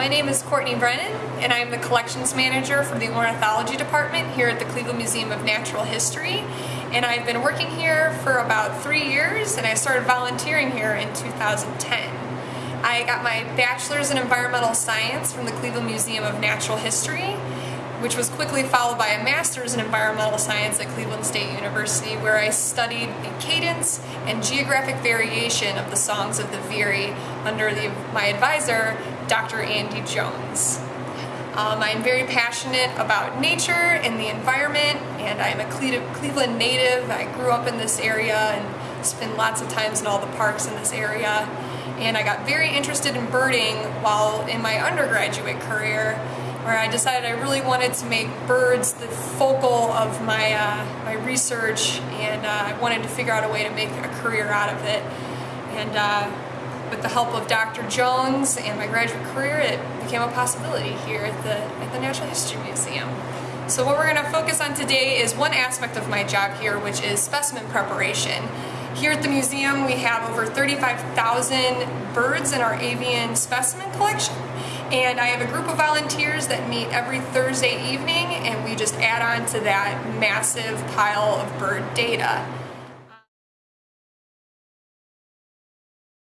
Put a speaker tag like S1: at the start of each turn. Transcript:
S1: My name is Courtney Brennan, and I'm the collections manager for the ornithology department here at the Cleveland Museum of Natural History. And I've been working here for about three years, and I started volunteering here in 2010. I got my bachelor's in environmental science from the Cleveland Museum of Natural History, which was quickly followed by a master's in environmental science at Cleveland State University, where I studied the cadence and geographic variation of the songs of the Veery under the, my advisor, Dr. Andy Jones. Um, I'm very passionate about nature and the environment, and I'm a Cleveland native. I grew up in this area and spent lots of times in all the parks in this area. And I got very interested in birding while in my undergraduate career where I decided I really wanted to make birds the focal of my, uh, my research and uh, I wanted to figure out a way to make a career out of it. And uh, with the help of Dr. Jones and my graduate career, it became a possibility here at the, at the Natural History Museum. So what we're going to focus on today is one aspect of my job here, which is specimen preparation. Here at the museum, we have over 35,000 birds in our avian specimen collection. And I have a group of volunteers that meet every Thursday evening and we just add on to that massive pile of bird data.